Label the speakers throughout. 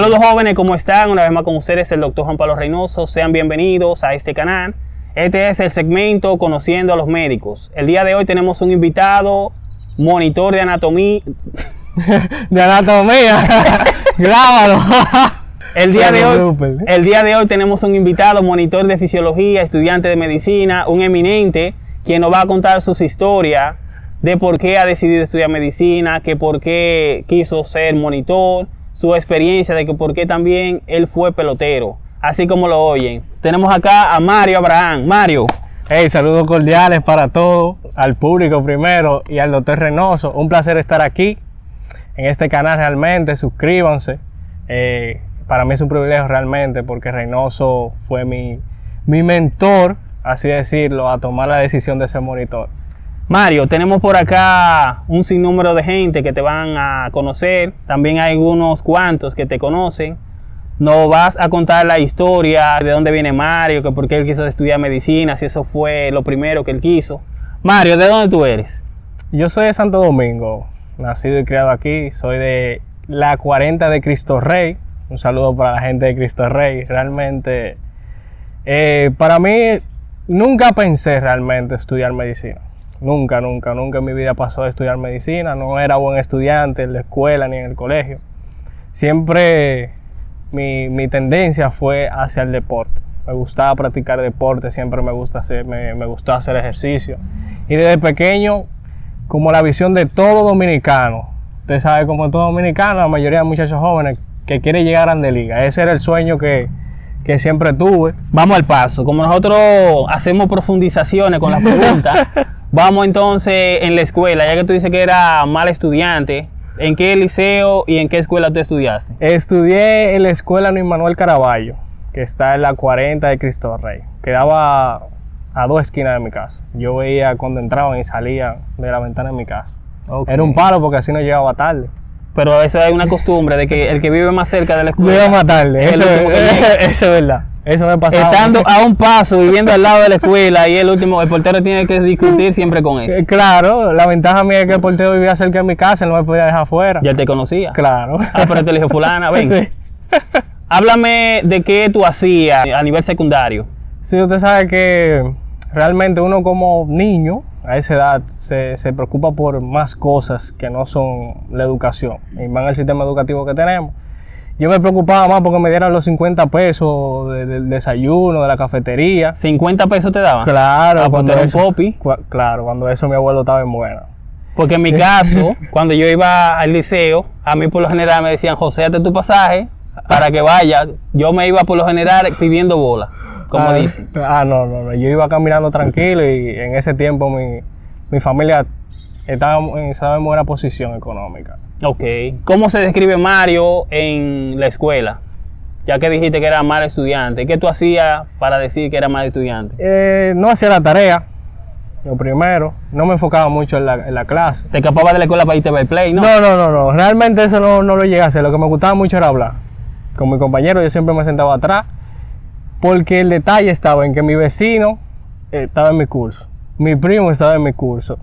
Speaker 1: Saludos jóvenes, ¿cómo están? Una vez más con ustedes el doctor Juan Pablo Reynoso. Sean bienvenidos a este canal. Este es el segmento Conociendo a los Médicos. El día de hoy tenemos un invitado, monitor de anatomía.
Speaker 2: de anatomía. Grábalo.
Speaker 1: El día, de hoy, el día de hoy tenemos un invitado, monitor de fisiología, estudiante de medicina, un eminente, quien nos va a contar sus historias de por qué ha decidido estudiar medicina, que por qué quiso ser monitor, su experiencia de que por qué también él fue pelotero, así como lo oyen. Tenemos acá a Mario Abraham. Mario.
Speaker 2: Hey, saludos cordiales para todos, al público primero y al doctor Reynoso. Un placer estar aquí en este canal realmente. Suscríbanse. Eh, para mí es un privilegio realmente porque Reynoso fue mi, mi mentor, así decirlo, a tomar la decisión de ser monitor.
Speaker 1: Mario, tenemos por acá un sinnúmero de gente que te van a conocer, también hay unos cuantos que te conocen. Nos vas a contar la historia de dónde viene Mario, que por qué él quiso estudiar medicina, si eso fue lo primero que él quiso. Mario, ¿de dónde tú eres?
Speaker 2: Yo soy de Santo Domingo, nacido y criado aquí, soy de la 40 de Cristo Rey, un saludo para la gente de Cristo Rey. Realmente, eh, para mí, nunca pensé realmente estudiar medicina. Nunca, nunca, nunca en mi vida pasó de estudiar medicina. No era buen estudiante en la escuela ni en el colegio. Siempre mi, tendencia fue hacia el deporte. Me gustaba practicar deporte, siempre me, gusta hacer, me, me gustó hacer ejercicio. Y desde pequeño, como la visión de todo dominicano, usted sabe, como todo dominicano, la mayoría de muchachos jóvenes que quiere llegar a Grande Liga. Ese era el sueño que, siempre tuve.
Speaker 1: Vamos al paso. Como nosotros hacemos profundizaciones con las preguntas, vamos entonces en la escuela, ya que tú dices que era mal estudiante. ¿En qué liceo y en qué escuela tú estudiaste?
Speaker 2: Estudié en la escuela Luis Manuel Caraballo, que está en la 40 de Cristo Rey. Quedaba a dos esquinas de mi casa. Yo veía cuando entraban y salían de la ventana de mi casa. Era un palo porque así no llegaba tarde.
Speaker 1: Pero eso es una costumbre de que el que vive más cerca de la escuela.
Speaker 2: Vive más tarde, eso, es, verdad. Eso me pasaba.
Speaker 1: Estando a un paso, viviendo al lado de la escuela, y el último, el portero tiene que discutir siempre con eso. Eh,
Speaker 2: claro, la ventaja mía es que el portero vivía cerca de mi casa, no me podía dejar afuera.
Speaker 1: Ya te conocía.
Speaker 2: Claro.
Speaker 1: Ah, pero te dijo, fulana, ven. Háblame de qué tú hacías a nivel secundario.
Speaker 2: Sí, usted sabe que realmente uno como niño a esa edad se, se, preocupa por más cosas que no son la educación, y más el sistema educativo que tenemos. Yo me preocupaba más porque me dieran los 50 pesos del desayuno, de la cafetería.
Speaker 1: ¿50 pesos te daban?
Speaker 2: Claro,
Speaker 1: ah, pues cuando eso,
Speaker 2: popi. claro, cuando eso mi abuelo estaba en buena.
Speaker 1: Porque en mi caso, cuando yo iba al liceo, a mí por lo general me decían, José, hazte tu pasaje para que vaya. Yo me iba por lo general pidiendo bola como
Speaker 2: ah,
Speaker 1: dicen.
Speaker 2: Ah, no, no, no. Yo iba caminando tranquilo y en ese tiempo mi, mi familia estaba, en buena posición económica.
Speaker 1: Ok. ¿Cómo se describe Mario en la escuela? Ya que dijiste que era mal estudiante, ¿qué tú hacías para decir que era mal estudiante?
Speaker 2: Eh, no hacía la tarea, lo primero. No me enfocaba mucho en la, en la clase.
Speaker 1: ¿Te escapabas de la escuela para irte a ver play, no?
Speaker 2: No, no, no, no. Realmente eso no, no lo llegué a hacer. Lo que me gustaba mucho era hablar. Con mi compañero yo siempre me sentaba atrás porque el detalle estaba en que mi vecino eh, estaba en mi curso, mi primo estaba en mi curso.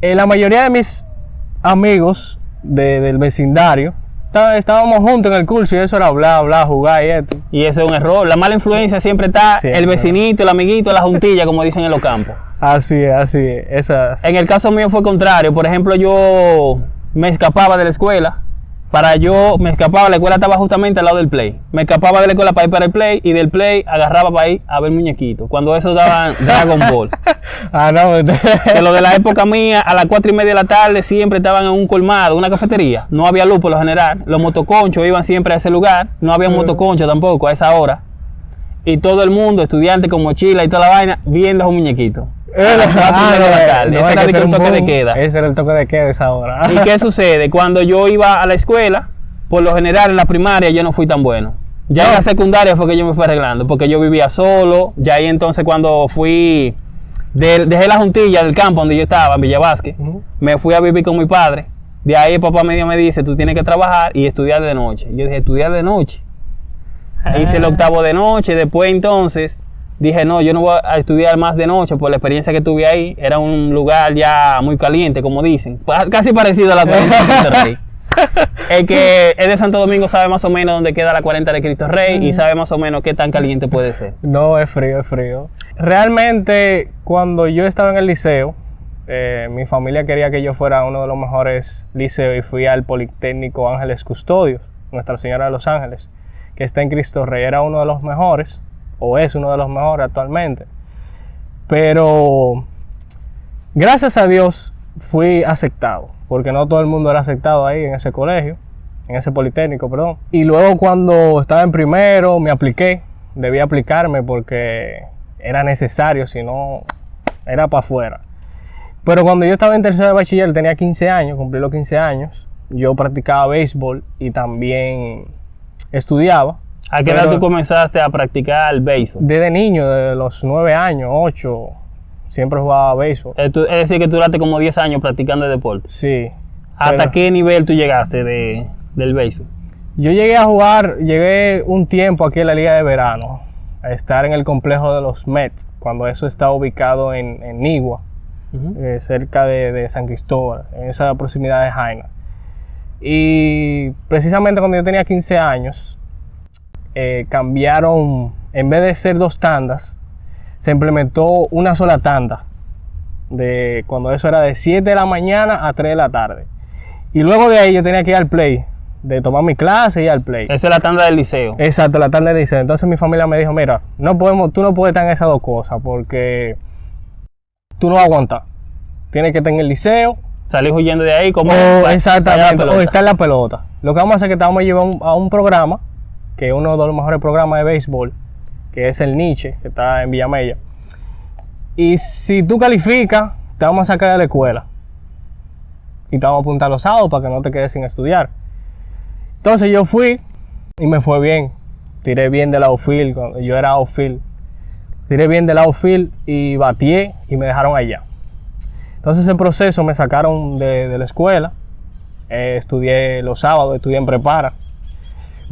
Speaker 2: Eh, la mayoría de mis amigos del vecindario estábamos juntos en el curso y eso era hablar, hablar, jugar y esto.
Speaker 1: Y eso es un error. La mala influencia siempre está el vecinito, el amiguito, la juntilla, como dicen en los campos.
Speaker 2: Así es, así es.
Speaker 1: En el caso mío fue contrario. Por ejemplo, yo me escapaba de la escuela para yo, me escapaba, la escuela estaba justamente al lado del play. Me escapaba de la escuela para ir para el play y del play agarraba para ir a ver muñequitos. Cuando eso daban Dragon Ball.
Speaker 2: ah, no.
Speaker 1: de lo de la época mía, a las cuatro y media de la tarde siempre estaban en un colmado, una cafetería. No había luz por lo general. Los motoconchos iban siempre a ese lugar. No había motoconcho tampoco a esa hora. Y todo el mundo, estudiantes con mochila y toda la vaina, viendo esos muñequitos.
Speaker 2: Ah, ese era el toque de queda. Ese era el toque de queda esa hora.
Speaker 1: ¿Y qué sucede? Cuando yo iba a la escuela, por lo general en la primaria yo no fui tan bueno. Ya en la secundaria fue que yo me fui arreglando, porque yo vivía solo. Ya ahí entonces cuando fui, dejé la juntilla del campo donde yo estaba, en Villa me fui a vivir con mi padre. De ahí el papá medio me dice, tú tienes que trabajar y estudiar de noche. Yo dije, estudiar de noche. Hice el ah. octavo de noche, después entonces dije, no, yo no voy a estudiar más de noche por la experiencia que tuve ahí. Era un lugar ya muy caliente, como dicen. Casi parecido a la El que es de Santo Domingo sabe más o menos dónde queda la 40 de Cristo Rey y sabe más o menos qué tan caliente puede ser.
Speaker 2: No, es frío, es frío. Realmente, cuando yo estaba en el liceo, eh, mi familia quería que yo fuera a uno de los mejores liceos y fui al Politécnico Ángeles Custodios, Nuestra Señora de los Ángeles, que está en Cristo Rey. Era uno de los mejores, o es uno de los mejores actualmente. Pero, gracias a Dios, fui aceptado, porque no todo el mundo era aceptado ahí en ese colegio, en ese Politécnico, perdón. Y luego cuando estaba en primero, me apliqué, debí aplicarme porque era necesario, si no, era para afuera. Pero cuando yo estaba en tercero de bachiller, tenía 15 años, cumplí los 15 años, yo practicaba béisbol y también estudiaba.
Speaker 1: ¿A qué edad tú comenzaste a practicar el béisbol?
Speaker 2: Desde niño, de los 9 años, 8, siempre jugaba béisbol.
Speaker 1: Eh, Es decir, que tú duraste como 10 años practicando el deporte.
Speaker 2: Sí.
Speaker 1: ¿Hasta
Speaker 2: Pero
Speaker 1: qué nivel tú llegaste de, del béisbol?
Speaker 2: Yo llegué a jugar, llegué un tiempo aquí en la Liga de Verano, a estar en el complejo de los Mets, cuando eso está ubicado en, en Nigua, eh, cerca de, de San Cristóbal, en esa proximidad de Jaina. Y precisamente cuando yo tenía 15 años, eh, cambiaron, en vez de ser dos tandas, se implementó una sola tanda, de, cuando eso era de 7 de la mañana a 3 de la tarde. Y luego de ahí yo tenía que ir al play, de tomar mi clase y ir al play.
Speaker 1: Esa es la tanda del liceo.
Speaker 2: Exacto, la tarde dice. Entonces mi familia me dijo, mira, no podemos, tú no puedes estar en esas dos cosas porque tú no vas a aguantar. Tienes que estar en el liceo
Speaker 1: Salí huyendo de ahí como...
Speaker 2: o
Speaker 1: para- para
Speaker 2: exactamente, o estar en la pelota. Lo que vamos a hacer es que te vamos a llevar a un programa, que uno de los mejores programas de béisbol, que es el Nietzsche, que está en Villamella. Y si tú calificas, te vamos a sacar de la escuela. Y te vamos a apuntar los sábados para que no te quedes sin estudiar. Entonces yo fui y me fue bien. Tiré bien del outfield, yo era outfield. Tiré bien del outfield y batié y me dejaron allá. Entonces ese proceso me sacaron de, de la escuela. Eh, estudié los sábados, estudié en prepara.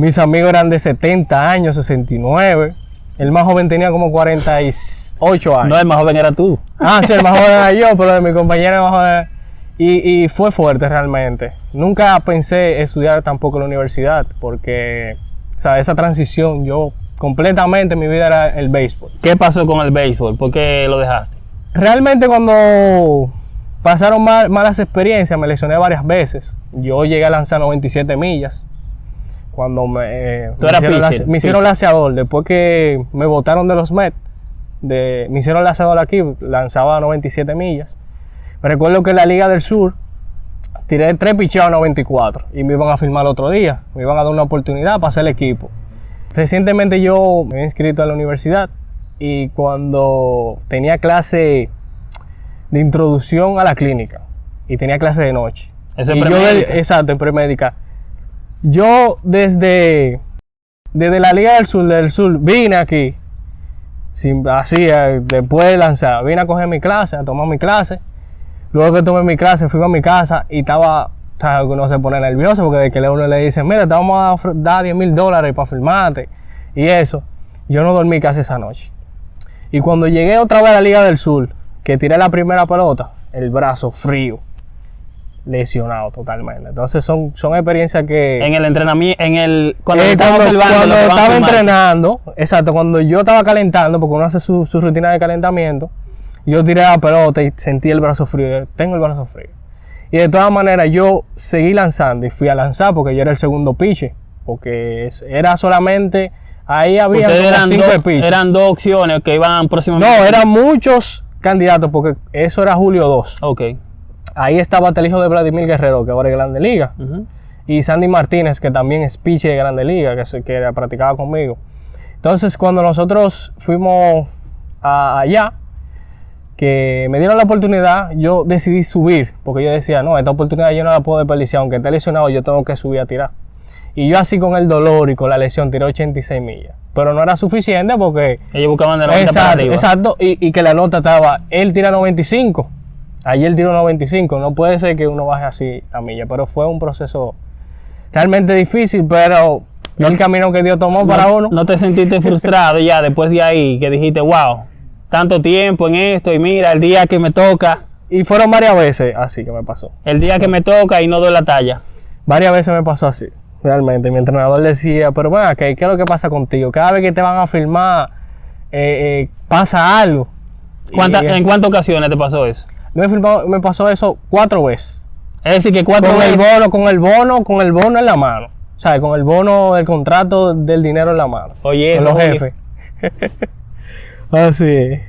Speaker 2: Mis amigos eran de 70 años, 69. El más joven tenía como 48 años.
Speaker 1: No, el más joven era tú.
Speaker 2: Ah, sí, el más joven era yo, pero de mi compañero el más joven. Y, y fue fuerte realmente. Nunca pensé estudiar tampoco en la universidad, porque o sea, esa transición, yo completamente mi vida era el béisbol.
Speaker 1: ¿Qué pasó con el béisbol? ¿Por qué lo dejaste?
Speaker 2: Realmente cuando pasaron mal- malas experiencias, me lesioné varias veces. Yo llegué a lanzar 97 millas. Cuando me, eh,
Speaker 1: Tú
Speaker 2: me
Speaker 1: eras
Speaker 2: hicieron,
Speaker 1: pitcher,
Speaker 2: me hicieron laseador, después que me botaron de los Mets, de, me hicieron laseador aquí, lanzaba a 97 millas. Me recuerdo que en la Liga del Sur tiré tres picheos a 94 y me iban a firmar el otro día, me iban a dar una oportunidad para hacer el equipo. Recientemente yo me he inscrito a la universidad y cuando tenía clase de introducción a la clínica y tenía clase de noche.
Speaker 1: Eso es
Speaker 2: Y yo
Speaker 1: premédica.
Speaker 2: del- exacto, en premédica. Yo desde, desde la Liga del Sur, del Sur, vine aquí, así, eh, después de lanzar, vine a coger mi clase, a tomar mi clase. Luego que tomé mi clase, fui a mi casa y estaba, uno se pone nervioso porque de que uno le dice, mira, te vamos a dar 10 mil dólares para firmarte y eso. Yo no dormí casi esa noche. Y cuando llegué otra vez a la Liga del Sur, que tiré la primera pelota, el brazo frío, lesionado totalmente. Entonces son, son experiencias que...
Speaker 1: En el entrenamiento, en el... Cuando
Speaker 2: Eh, cuando, cuando estaba entrenando, exacto, cuando yo estaba calentando, porque uno hace su, su rutina de calentamiento, yo tiré la pelota y sentí el brazo frío. Tengo el brazo frío. Y de todas maneras, yo seguí lanzando y fui a lanzar porque yo era el segundo pitcher. Porque era solamente. Ahí había
Speaker 1: eran,
Speaker 2: cinco
Speaker 1: dos- eran dos opciones que iban próximamente.
Speaker 2: No, eran muchos candidatos porque eso era Julio 2.
Speaker 1: Ok.
Speaker 2: Ahí estaba el hijo de Vladimir Guerrero, que ahora es Grande Liga. Y Sandy Martínez, que también es pitcher de Grande Liga, que, que practicaba conmigo. Entonces, cuando nosotros fuimos a- allá, que me dieron la oportunidad, yo decidí subir, porque yo decía, no, esta oportunidad yo no la puedo desperdiciar, aunque esté lesionado, yo tengo que subir a tirar. Y yo así con el dolor y con la lesión tiré 86 millas. Pero no era suficiente porque
Speaker 1: Ellos buscaban de 90 para
Speaker 2: Exacto,
Speaker 1: arriba.
Speaker 2: exacto. Y, y que la nota estaba, él tira 95. Ayer tiró 95. No puede ser que uno baje así a milla, pero fue un proceso realmente difícil, pero el camino que Dios tomó para
Speaker 1: no,
Speaker 2: uno.
Speaker 1: no te sentiste frustrado ya después de ahí, que dijiste, wow, tanto tiempo en esto y mira, el día que me toca,
Speaker 2: Y fueron varias veces así que me pasó.
Speaker 1: el día que me toca y no doy la talla.
Speaker 2: Varias veces me pasó así, realmente. Mi entrenador decía, pero bueno, ¿qué, ¿qué es lo que pasa contigo? Cada vez que te van a filmar, eh, eh, pasa algo.
Speaker 1: ¿Cuánta-
Speaker 2: Y, eh,
Speaker 1: ¿En cuántas ocasiones te pasó eso?
Speaker 2: Me, filmó- me pasó eso cuatro veces.
Speaker 1: Es decir, que cuatro
Speaker 2: Con el bono, con el bono, con el bono en la mano. O sea, con el bono del contrato del dinero en la mano.
Speaker 1: Oye,
Speaker 2: con
Speaker 1: eso,
Speaker 2: los jefes. Así es.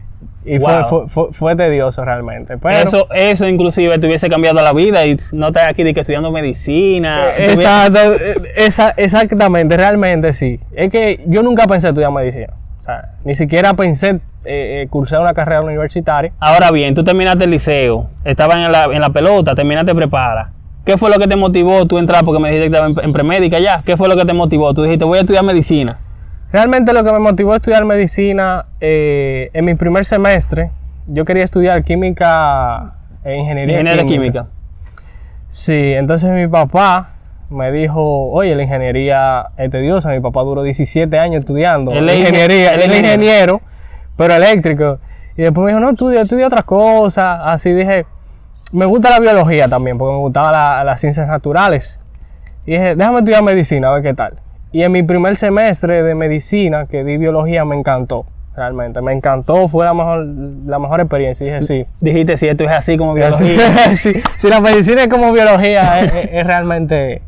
Speaker 2: Y fue-
Speaker 1: Wow.
Speaker 2: fue, fue, fue tedioso realmente. Pero,
Speaker 1: Eso, eso inclusive te hubiese cambiado la vida y no estás aquí de que estudiando medicina.
Speaker 2: Eh,
Speaker 1: hubiese-
Speaker 2: Exacto, eh, esa- exactamente, realmente sí. Es que yo nunca pensé estudiar medicina. Sea, ni siquiera pensé eh, eh, cursar una carrera universitaria.
Speaker 1: Ahora bien, tú terminaste el liceo, estabas en la, en la pelota, terminaste prepara. ¿Qué fue lo que te motivó tú a entrar? Porque me dijiste que estabas en, premédica ya. ¿Qué fue lo que te motivó? Tú dijiste, voy a estudiar medicina.
Speaker 2: Realmente lo que me motivó a estudiar medicina eh, en mi primer semestre, yo quería estudiar química e ingeniería,
Speaker 1: Ingeniería química.
Speaker 2: Sí, entonces mi papá me dijo, oye, la ingeniería es tediosa. Mi papá duró 17 años estudiando
Speaker 1: Él es
Speaker 2: ingeniería,
Speaker 1: ingen-
Speaker 2: él es ingeniero, pero eléctrico. Y después me dijo, no, estudia, estudia otras cosas. Así dije, me gusta la biología también, porque me gustaban la- las ciencias naturales. Y dije, déjame estudiar medicina, a ver qué tal. Y en mi primer semestre de medicina, que di biología, me encantó, realmente. Me encantó, fue la mejor, la mejor experiencia. Dije, sí.
Speaker 1: Dijiste, si esto es así como biología.
Speaker 2: Sí, si la medicina es como biología, es, es- es realmente...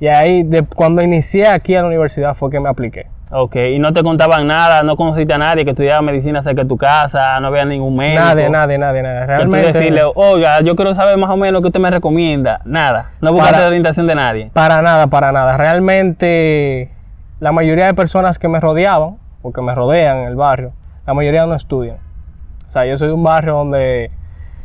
Speaker 2: Y ahí, de, cuando inicié aquí a la universidad, fue que me apliqué.
Speaker 1: ok, y no te contaban nada, no conociste a nadie que estudiaba medicina cerca de tu casa, no había ningún médico.
Speaker 2: Nadie, nadie, nadie, nadie.
Speaker 1: Que tú
Speaker 2: Realmente,
Speaker 1: decirle, oiga, yo quiero saber más o menos qué usted me recomienda. Nada, no buscaste
Speaker 2: Para-
Speaker 1: la orientación de nadie.
Speaker 2: para nada, para nada. Realmente, la mayoría de personas que me rodeaban, o que me rodean en el barrio, la mayoría no estudian. O sea, yo soy de un barrio donde,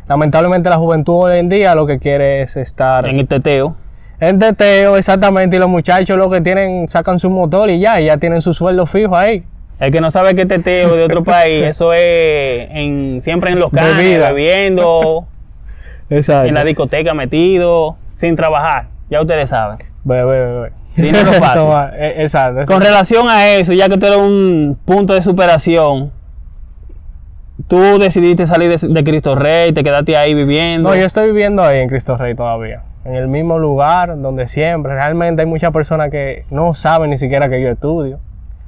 Speaker 2: lamentablemente, la juventud hoy en día lo que quiere es estar...
Speaker 1: En el teteo.
Speaker 2: En teteo, exactamente, y los muchachos lo que tienen, sacan su motor y ya, y ya tienen su sueldo fijo ahí.
Speaker 1: El que no sabe que teteo de otro país, eso es en, siempre en los canes,
Speaker 2: Bebida.
Speaker 1: bebiendo,
Speaker 2: Exacto.
Speaker 1: en la discoteca metido, sin trabajar. Ya ustedes saben.
Speaker 2: Bebe, bebe.
Speaker 1: Dinero fácil.
Speaker 2: Toma, eh, exacto.
Speaker 1: Con relación a eso, ya que tú eres un punto de superación, tú decidiste salir de, de Cristo Rey, te quedaste ahí viviendo.
Speaker 2: No, yo estoy viviendo ahí en Cristo Rey todavía. En el mismo lugar donde siempre. Realmente hay muchas personas que no saben ni siquiera que yo estudio.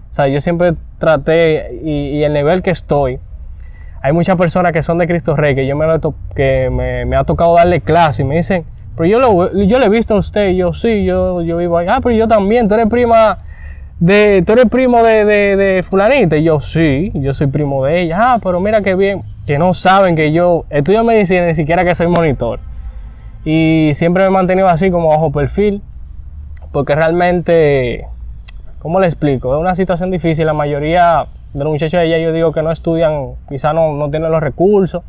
Speaker 2: O sea, yo siempre traté, y, y el nivel que estoy, hay muchas personas que son de Cristo Rey, que yo me, que me, ha tocado darle clase y me dicen, pero yo, lo, yo le he visto a usted, yo sí, yo, yo vivo ahí. Ah, pero yo también, tú eres prima de, tú eres primo de, de, de fulanita. Y yo sí, yo soy primo de ella. Ah, pero mira qué bien, que no saben que yo estudio medicina, ni siquiera que soy monitor. Y siempre me he mantenido así como bajo perfil, porque realmente, ¿cómo le explico? Es una situación difícil. La mayoría de los muchachos de allá yo digo que no estudian, quizá no, no tienen los recursos.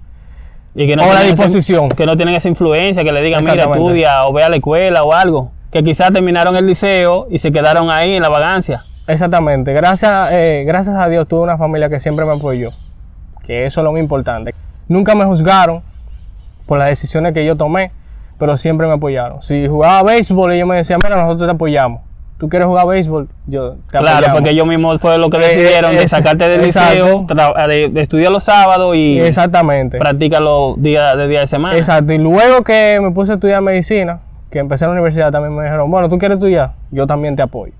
Speaker 1: y que no
Speaker 2: o la
Speaker 1: tienen esa-
Speaker 2: disposición.
Speaker 1: que no tienen esa influencia, que le digan, mira, estudia o ve a la escuela o algo. Que quizás terminaron el liceo y se quedaron ahí en la vagancia.
Speaker 2: Exactamente. Gracias, eh, gracias a Dios tuve una familia que siempre me apoyó. Que eso es lo más importante. Nunca me juzgaron por las decisiones que yo tomé, pero siempre me apoyaron. Si jugaba béisbol, ellos me decían, mira, nosotros te apoyamos. ¿Tú quieres jugar béisbol? Yo te
Speaker 1: Claro,
Speaker 2: apoyamos".
Speaker 1: porque ellos mismos fue lo que
Speaker 2: Eh,
Speaker 1: decidieron de sacarte del liceo, tra- de, de estudiar los sábados y
Speaker 2: Exactamente.
Speaker 1: practica los días de día de semana.
Speaker 2: Exacto. Y luego que me puse a estudiar medicina, que empecé en la universidad, también me dijeron, bueno, ¿tú quieres estudiar? Yo también te apoyo.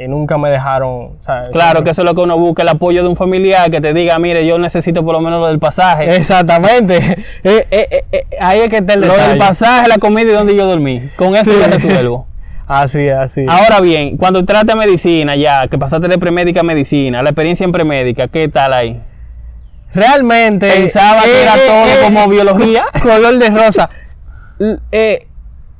Speaker 2: Y nunca me dejaron...
Speaker 1: Claro que eso es lo que uno busca, el apoyo de un familiar que te diga, mire, yo necesito por lo menos lo del pasaje.
Speaker 2: Exactamente. Eh, eh, eh, ahí es que está el
Speaker 1: lo del pasaje, la comida y donde yo dormí. Con eso
Speaker 2: Sí.
Speaker 1: resuelvo.
Speaker 2: Así así.
Speaker 1: Ahora bien, cuando entraste a medicina ya, que pasaste de premédica a medicina, la experiencia en premédica, ¿qué tal ahí?
Speaker 2: Realmente.
Speaker 1: Pensaba que era todo como biología.
Speaker 2: Color de rosa.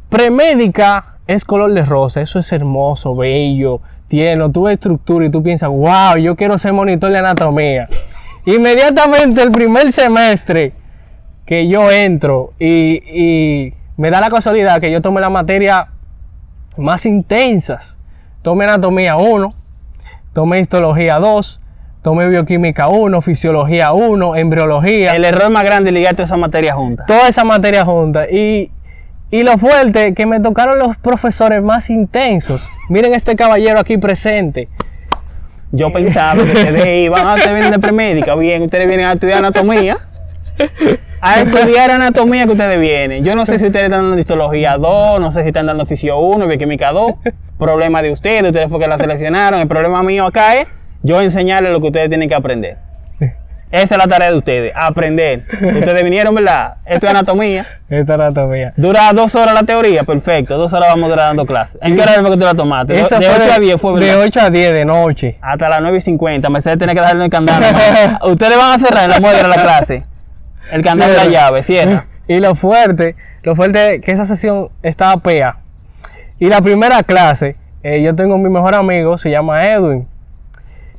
Speaker 2: Premédica es color de rosa. Eso es hermoso, bello, tierno. Tú ves estructura y tú piensas, wow, yo quiero ser monitor de anatomía. Inmediatamente el primer semestre que yo entro y, y me da la casualidad que yo tomé la materia más intensas. Tomé anatomía 1, tomé histología 2, tomé bioquímica 1, fisiología 1, embriología,
Speaker 1: El error más grande es ligarte esa materia juntas.
Speaker 2: toda esa materia junta. Y, y lo fuerte, que me tocaron los profesores más intensos. Miren este caballero aquí presente.
Speaker 1: Yo pensaba que ustedes iban a ustedes vienen de premédica, bien, ustedes vienen a estudiar anatomía. a estudiar anatomía que ustedes vienen. Yo no sé si ustedes están dando histología 2, no sé si están dando fisio 1, bioquímica 2. Problema de ustedes, ustedes fue que la seleccionaron. El problema mío acá es yo enseñarles lo que ustedes tienen que aprender. Esa es la tarea de ustedes, aprender. Ustedes vinieron, ¿verdad? Esto es anatomía.
Speaker 2: Esta anatomía.
Speaker 1: Dura dos horas la teoría, perfecto. Dos horas vamos a durar dando clases. ¿En qué hora fue que tú la tomaste? De,
Speaker 2: Esa
Speaker 1: de
Speaker 2: fue
Speaker 1: 8 a 10 fue,
Speaker 2: De
Speaker 1: ¿verdad?
Speaker 2: 8 a 10 de noche.
Speaker 1: Hasta las 9 y 50. Mercedes tiene que darle el candado. Ustedes van a cerrar en la muestra de la clase. El candado de la llave, cierra.
Speaker 2: Y lo fuerte, lo fuerte es que esa sesión estaba pea. Y la primera clase, eh, yo tengo mi mejor amigo, se llama Edwin.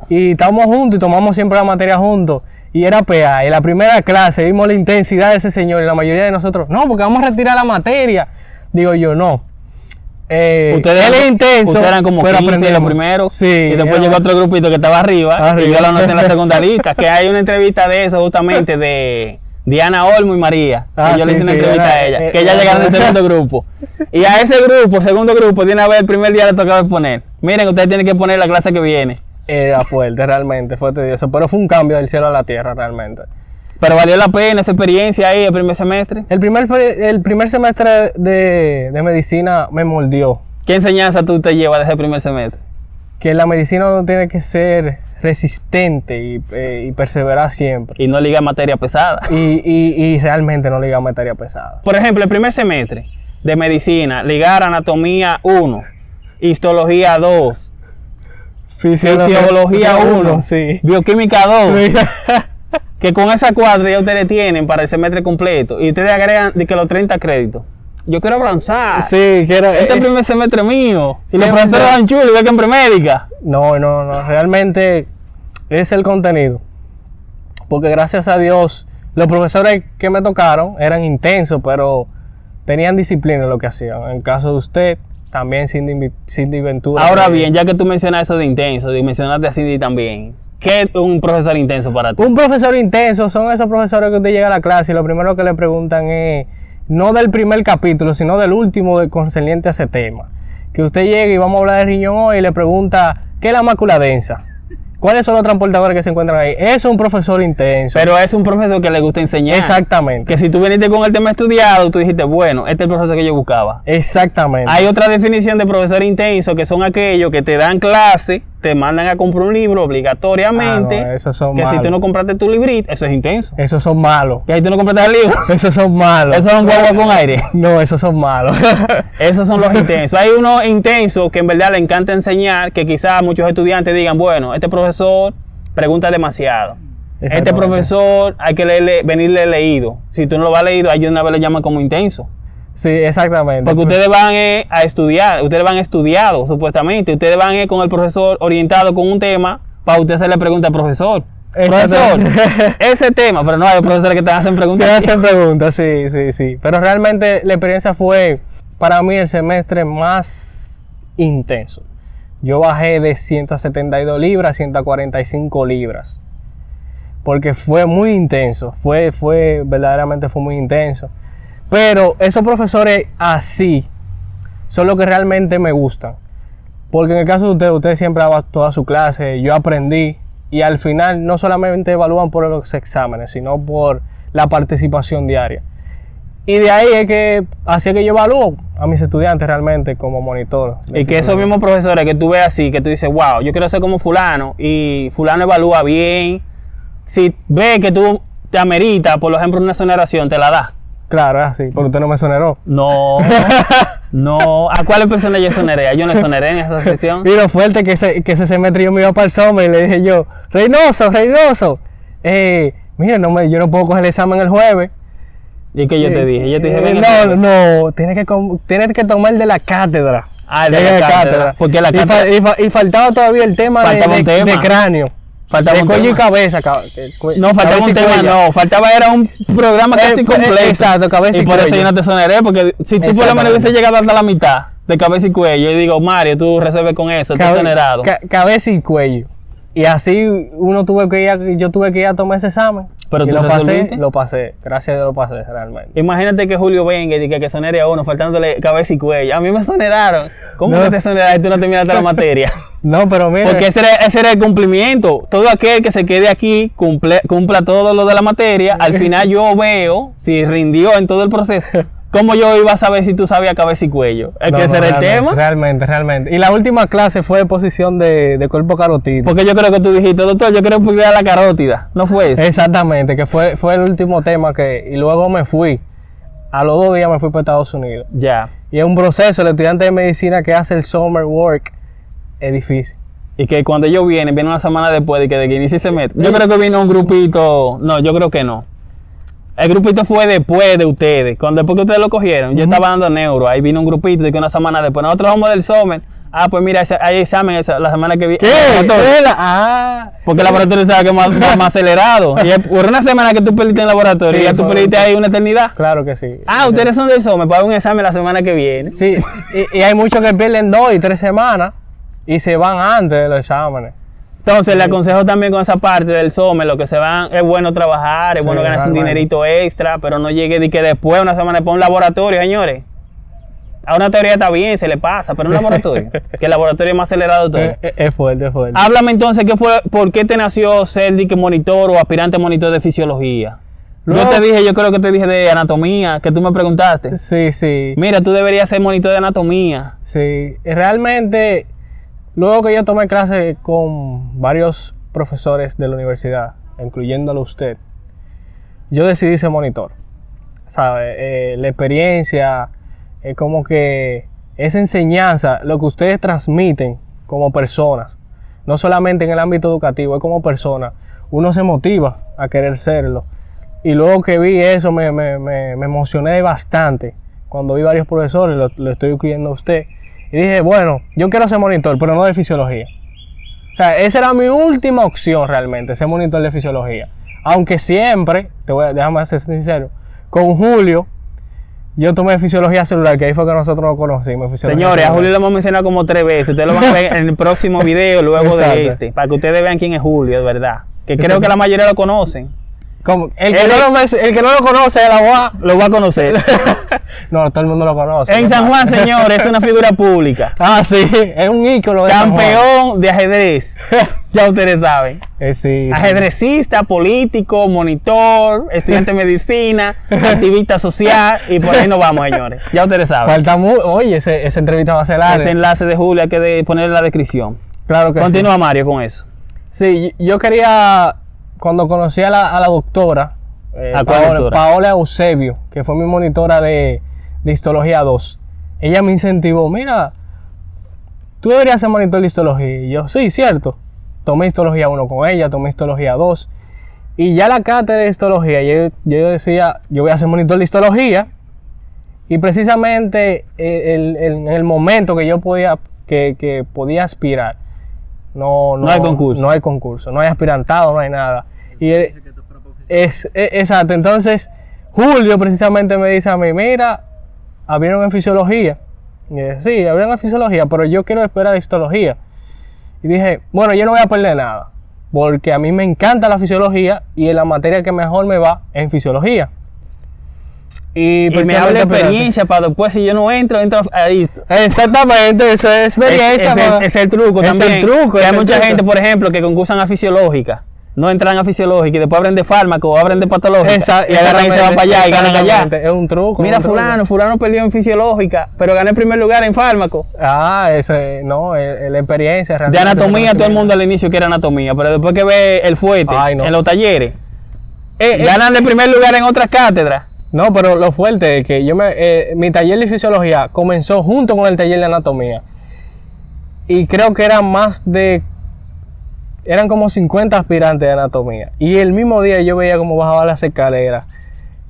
Speaker 2: Y estamos juntos y tomamos siempre la materia juntos. Y era PA. Y la primera clase vimos la intensidad de ese señor. Y la mayoría de nosotros, no, porque vamos a retirar la materia. Digo yo, no. Eh,
Speaker 1: Ustedes
Speaker 2: él
Speaker 1: eran-
Speaker 2: es intenso.
Speaker 1: ustedes eran como
Speaker 2: pero
Speaker 1: 15
Speaker 2: aprendemos.
Speaker 1: lo primero.
Speaker 2: Sí.
Speaker 1: Y después llegó otro grupito que estaba arriba. Y yo lo anoté en la segunda lista. Que hay una entrevista de eso justamente de Diana Olmo y María.
Speaker 2: Ah,
Speaker 1: yo le hice una
Speaker 2: sí,
Speaker 1: entrevista
Speaker 2: era-
Speaker 1: a ella.
Speaker 2: eh,
Speaker 1: que ella
Speaker 2: eh,
Speaker 1: llegaron del segundo grupo. Y a ese grupo, segundo grupo, de una vez el primer día le tocaba exponer. Miren, ustedes tienen que poner la clase que viene.
Speaker 2: Era fuerte, realmente, fue tedioso. Pero fue un cambio del cielo a la tierra, realmente.
Speaker 1: Pero valió la pena esa experiencia ahí el primer semestre.
Speaker 2: El primer, el primer semestre de, de medicina me moldeó.
Speaker 1: ¿Qué enseñanza tú te llevas de ese primer semestre?
Speaker 2: Que la medicina no tiene que ser resistente y, eh, y perseverar siempre.
Speaker 1: Y no liga materia pesada.
Speaker 2: Y, y- y realmente no liga materia pesada.
Speaker 1: Por ejemplo, el primer semestre de medicina, ligar anatomía 1, histología 2, fisiología 1,
Speaker 2: sí.
Speaker 1: bioquímica 2, que con esa cuadra ya ustedes tienen para el semestre completo y ustedes agregan de que los 30 créditos. Yo quiero avanzar.
Speaker 2: Sí, que era-
Speaker 1: Este es el
Speaker 2: eh,
Speaker 1: primer semestre mío. Y los
Speaker 2: es
Speaker 1: profesores van chulos, igual que en premédica.
Speaker 2: No, no, no. Realmente es el contenido. Porque gracias a Dios, los profesores que me tocaron eran intensos, pero tenían disciplina en lo que hacían. En el caso de usted, también Cindy, Cindy Ventura.
Speaker 1: Ahora bien, ya que tú mencionas eso de intenso, y mencionaste a Cindy también, ¿qué es un profesor intenso para ti?
Speaker 2: Un profesor intenso son esos profesores que usted llega a la clase y lo primero que le preguntan es, no del primer capítulo, sino del último de concerniente a ese tema. Que usted llegue y vamos a hablar de riñón hoy y le pregunta, ¿qué es la mácula densa? ¿Cuáles son los transportadores que se encuentran ahí? Es un profesor intenso.
Speaker 1: Pero es un profesor que le gusta enseñar.
Speaker 2: Exactamente.
Speaker 1: Que si tú viniste con el tema estudiado, tú dijiste, bueno, este es el profesor que yo buscaba.
Speaker 2: Exactamente.
Speaker 1: Hay otra definición de profesor intenso que son aquellos que te dan clase, te mandan a comprar un libro obligatoriamente.
Speaker 2: Ah, no, esos son
Speaker 1: que si tú no compraste tu librito, eso es intenso.
Speaker 2: Esos son malos.
Speaker 1: Y ahí tú no compraste el libro.
Speaker 2: Esos son malos.
Speaker 1: Esos son guagua con aire.
Speaker 2: No, esos son malos.
Speaker 1: Esos son los intensos. Hay unos intensos que en verdad le encanta enseñar, que quizás muchos estudiantes digan, bueno, este profesor pregunta demasiado. Este profesor hay que leerle, venirle leído. Si tú no lo vas leído, ahí de una vez le llaman como intenso.
Speaker 2: Sí, exactamente.
Speaker 1: Porque ustedes van eh, a estudiar, ustedes van estudiados supuestamente, ustedes van eh, con el profesor orientado con un tema para usted hacerle pregunta al profesor. Profesor, ese tema, pero no hay profesores que te hacen
Speaker 2: Te
Speaker 1: preguntas.
Speaker 2: hacen preguntas, sí, sí, sí. Pero realmente la experiencia fue para mí el semestre más intenso. Yo bajé de 172 libras a 145 libras. Porque fue muy intenso. Fue, fue, verdaderamente fue muy intenso. Pero esos profesores así son los que realmente me gustan. Porque en el caso de usted, usted siempre daba toda su clase, yo aprendí y al final no solamente evalúan por los exámenes, sino por la participación diaria. Y de ahí es que hacía que yo evalúo a mis estudiantes realmente como monitor.
Speaker 1: Y que esos mismos profesores que tú ves así, que tú dices, wow, yo quiero ser como fulano, y fulano evalúa bien, si ve que tú te amerita, por ejemplo, una exoneración, te la da.
Speaker 2: Claro, es así, porque usted no me soneró.
Speaker 1: No, no. ¿A cuáles personas yo exoneré? Yo no exoneré en esa sesión.
Speaker 2: Y lo fuerte que ese, que ese semestre yo me iba para el y le dije yo, Reynoso, Reynoso, eh, mira, no me, yo no puedo coger el examen el jueves.
Speaker 1: ¿Y que yo te dije? Yo te dije,
Speaker 2: Eh, no, no, tienes que, tienes que tomar de la cátedra.
Speaker 1: Ah, el de la cátedra. Porque la
Speaker 2: y, fa-
Speaker 1: cátedra-
Speaker 2: y fa- y faltaba todavía el de, de-
Speaker 1: tema.
Speaker 2: de cráneo.
Speaker 1: Faltaba
Speaker 2: de cuello y cabeza.
Speaker 1: No, faltaba
Speaker 2: cabeza
Speaker 1: un
Speaker 2: y
Speaker 1: tema, no. Faltaba era un programa
Speaker 2: Eh,
Speaker 1: casi
Speaker 2: eh,
Speaker 1: completo.
Speaker 2: exacto, cabeza y
Speaker 1: y por eso yo no te exoneré, porque si tú por lo menos hubiese llegado hasta la mitad de cabeza y cuello, yo digo, Mario, tú resuelves con eso, estás
Speaker 2: Cabe-
Speaker 1: exonerado.
Speaker 2: ca- cabeza y cuello. Y así uno tuve que ir a- yo tuve que ir a tomar ese examen.
Speaker 1: Pero
Speaker 2: y
Speaker 1: tú
Speaker 2: lo pasé,
Speaker 1: resolviste.
Speaker 2: lo pasé. Gracias a Dios lo pasé realmente.
Speaker 1: Imagínate que Julio venga y diga que sonere a uno faltándole cabeza y cuello. A mí me soneraron. ¿Cómo
Speaker 2: No.
Speaker 1: que te soneraron y tú no terminaste la materia?
Speaker 2: No, pero mire,
Speaker 1: Porque ese era, ese era el cumplimiento. Todo aquel que se quede aquí cumple, cumpla todo lo de la materia. Al final yo veo si rindió en todo el proceso. ¿Cómo yo iba a saber si tú sabías cabeza y cuello? Es
Speaker 2: no,
Speaker 1: que ese
Speaker 2: no,
Speaker 1: era el tema.
Speaker 2: Realmente, realmente. Y la última clase fue de posición de, de cuerpo carotídeo.
Speaker 1: Porque yo creo que tú dijiste, doctor, yo quiero pulir la carótida. ¿No fue eso?
Speaker 2: Exactamente, que fue, fue el último tema que... Y luego me fui. A los dos días me fui para Estados Unidos.
Speaker 1: Ya.
Speaker 2: Y es un proceso, el estudiante de medicina que hace el summer work es difícil.
Speaker 1: Y que cuando ellos vienen, vienen una semana después de que, de que inicie ese mes. Yo creo que vino un grupito. No, yo creo que no. El grupito fue después de ustedes. Cuando después que ustedes lo cogieron, yo estaba dando neuro. Ahí vino un grupito de que una semana después. Nosotros vamos del Somer. Ah, pues mira, hay examen esa- la semana que viene.
Speaker 2: Ah,
Speaker 1: Porque el laboratorio sabe que es más, más, más acelerado. Y por una semana que tú perdiste en el laboratorio,
Speaker 2: Sí,
Speaker 1: ya tú perdiste ahí una eternidad.
Speaker 2: claro que sí.
Speaker 1: Ah, ustedes son del Somer para un examen la semana que viene.
Speaker 2: Sí, y, y hay muchos que pierden dos y tres semanas y se van antes de los exámenes.
Speaker 1: Entonces, le aconsejo también con esa parte del SOME, lo que se van, es bueno trabajar, es
Speaker 2: Sí,
Speaker 1: bueno ganarse un dinerito extra, pero no llegue de que después, una semana después, un laboratorio, señores. A una teoría está bien, se le pasa, pero un laboratorio, que el laboratorio es más acelerado de todo.
Speaker 2: Es, es- es fuerte, es fuerte.
Speaker 1: Háblame entonces, ¿qué fue, ¿por qué te nació ser dique monitor o aspirante monitor de fisiología?
Speaker 2: Luego-
Speaker 1: yo te dije, yo creo que te dije de anatomía, que tú me preguntaste.
Speaker 2: Sí, sí,
Speaker 1: Mira, tú deberías ser monitor de anatomía.
Speaker 2: sí. Realmente, luego que yo tomé clase con varios profesores de la universidad, incluyéndolo usted, yo decidí ser monitor. ¿Sabe? Eh, la experiencia, es como que esa enseñanza, lo que ustedes transmiten como personas, no solamente en el ámbito educativo, es como persona, uno se motiva a querer serlo. Y luego que vi eso me, me- me- me emocioné bastante cuando vi varios profesores, lo, lo estoy incluyendo a usted, y dije, bueno, yo quiero ser monitor, pero no de fisiología. O sea, esa era mi última opción realmente, ser monitor de fisiología. Aunque siempre, te voy a, déjame ser sincero, con Julio, yo tomé fisiología celular, que ahí fue que nosotros nos conocimos.
Speaker 1: Señores, a. Julio lo hemos mencionado como tres veces. Ustedes lo van a ver en el próximo video, luego
Speaker 2: Exacto.
Speaker 1: de este, para que ustedes vean quién es Julio, de verdad. Que creo que la mayoría lo conocen.
Speaker 2: Como- el, que no lo, me- el que no lo conoce es la UA.
Speaker 1: Lo va a conocer.
Speaker 2: No, todo el mundo lo conoce.
Speaker 1: en San Juan, señores, es una figura pública.
Speaker 2: Ah, sí, es un ícono de.
Speaker 1: Campeón de ajedrez. ya ustedes saben.
Speaker 2: Eh, sí.
Speaker 1: Ajedrecista, político, monitor, estudiante de medicina, activista social y por ahí nos vamos, señores. Ya ustedes saben.
Speaker 2: Falta mu Oye, ese- esa entrevista va a ser larga.
Speaker 1: Ese enlace de Julio hay que de- ponerlo en la descripción.
Speaker 2: Claro que sí.
Speaker 1: Continúa Mario con eso.
Speaker 2: Sí, yo quería, cuando conocí a la, a la doctora, eh,
Speaker 1: ¿A
Speaker 2: Paola,
Speaker 1: doctora?
Speaker 2: Paola Eusebio, que fue mi monitora de, de histología 2, ella me incentivó, mira, tú deberías ser monitor de histología. Y yo, sí, cierto. Tomé histología 1 con ella, tomé histología 2. Y ya la cátedra de histología, yo, yo decía, yo voy a ser monitor de histología. Y precisamente eh, el, el- en el momento que yo podía, que, que podía aspirar, no,
Speaker 1: No hay concurso.
Speaker 2: No hay concurso, no hay aspirantado, no hay nada. Y eh, es, es- exacto. Entonces, Julio precisamente me dice a mí, mira, abrieron en fisiología. Y yo, sí, abrieron en fisiología, pero yo quiero esperar histología. Y dije, bueno, yo no voy a perder nada, porque a mí me encanta la fisiología y en la materia que mejor me va es en fisiología. Y,
Speaker 1: Y me habla de experiencia para después, si yo no entro, entro ahí.
Speaker 2: Exactamente, eso es experiencia.
Speaker 1: es el, es el truco
Speaker 2: Es el
Speaker 1: también.
Speaker 2: truco,
Speaker 1: Que
Speaker 2: es
Speaker 1: hay
Speaker 2: el
Speaker 1: mucha
Speaker 2: truco.
Speaker 1: gente, por ejemplo, que concursan a fisiológica. No entran a fisiológica y después abren de fármaco o abren de patológica.
Speaker 2: Esa-
Speaker 1: y agarran y se van para allá y ganan allá.
Speaker 2: Es un truco.
Speaker 1: Mira,
Speaker 2: un truco.
Speaker 1: fulano, fulano perdió en fisiológica, pero gané el primer lugar en fármaco.
Speaker 2: Ah, ese, no, es, la experiencia.
Speaker 1: De anatomía, todo el mundo al inicio quiere anatomía, pero después que ve el fuerte
Speaker 2: Ay, no.
Speaker 1: en los talleres,
Speaker 2: Eh, eh,
Speaker 1: ganan el primer lugar en otras cátedras.
Speaker 2: No, pero lo fuerte es que yo me, eh, mi taller de fisiología comenzó junto con el taller de anatomía. Y creo que eran más de. Eran como 50 aspirantes de anatomía. Y el mismo día yo veía cómo bajaba las escaleras.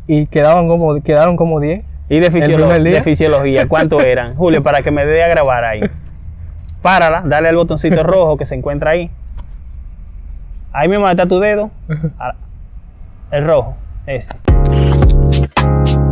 Speaker 2: Y quedaban como, quedaron como 10.
Speaker 1: Y de, fisiolo- de fisiología, ¿cuánto eran? Julio, para que me dé a grabar ahí. Párala, dale al botoncito rojo que se encuentra ahí. Ahí mismo está tu dedo. Ah, El rojo, ese. Thank you